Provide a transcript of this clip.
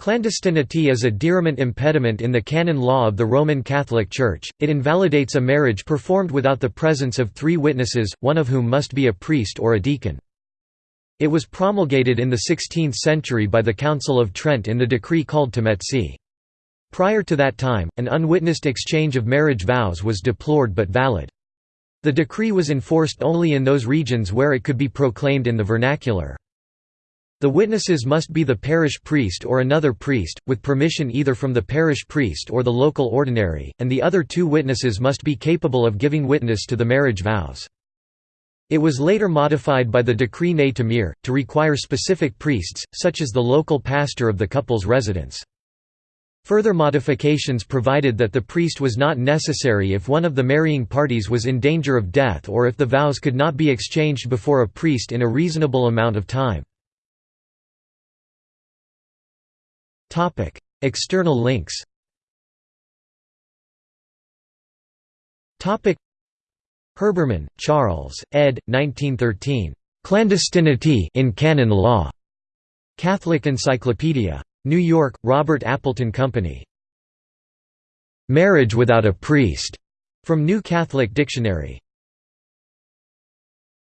Clandestinity is a diriment impediment in the canon law of the Roman Catholic Church, it invalidates a marriage performed without the presence of three witnesses, one of whom must be a priest or a deacon. It was promulgated in the 16th century by the Council of Trent in the decree called Tametsi. Prior to that time, an unwitnessed exchange of marriage vows was deplored but valid. The decree was enforced only in those regions where it could be proclaimed in the vernacular. The witnesses must be the parish priest or another priest, with permission either from the parish priest or the local ordinary, and the other two witnesses must be capable of giving witness to the marriage vows. It was later modified by the Decree Ne Temere, to require specific priests, such as the local pastor of the couple's residence. Further modifications provided that the priest was not necessary if one of the marrying parties was in danger of death or if the vows could not be exchanged before a priest in a reasonable amount of time. Topic: External links. Topic: Herbermann, Charles, ed. 1913. Clandestinity in Canon Law. Catholic Encyclopedia. New York: Robert Appleton Company. Marriage without a priest. From New Catholic Dictionary.